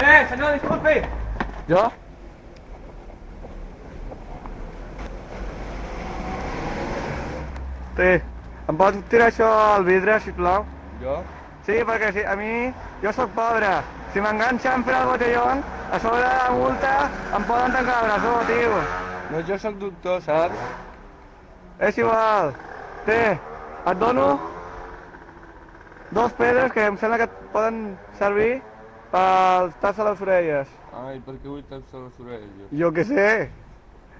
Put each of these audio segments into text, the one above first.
Eh, senyor, disculpi! Jo? Sí. Em pots tirar això al vidre, sisplau? Jo? Sí, perquè si, a mi, jo sóc pobre. Si m'enganxen per al botellón, a sobre de la multa em poden tancar la presó, tio. No, jo sóc doctor, saps? És igual. Té, et dono dos pedres que em sembla que et poden servir pels taps a les orelles. Ai, per què vull taps a les orelles, jo? Jo què sé.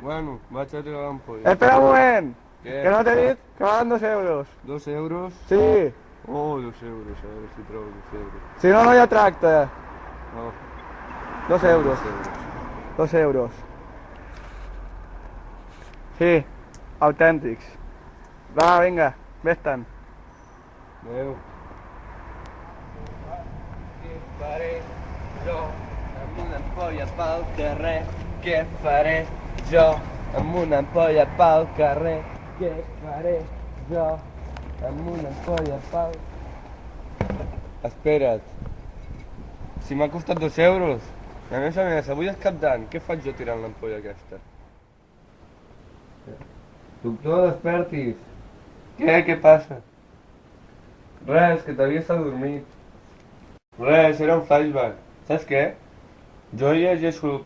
Bueno, vaig a tirar l'ampolla. Espera un moment, Què? que no t'he dit que valen dos euros. Dos euros? Sí, Oh, dos euros, a veure si trobo dos euros. si no, no hi ha tracte. No, Dos euros, dos euros. dos euros. Sí, autèntics. Va, vinga, vés-te'n. Adéu. Faré jo amb una ampolla pel carrer? Què faré jo amb una ampolla pel carrer? Què faré jo amb una ampolla pel... Espera't. Si m'ha costat dos euros. A més a més, avui és cap d'any. Què faig jo tirant l'ampolla aquesta? Doctor, despertis. Què? Què passa? Res, que t'havies adormit. Res, era un flashback. Saps què? Jo llegeixo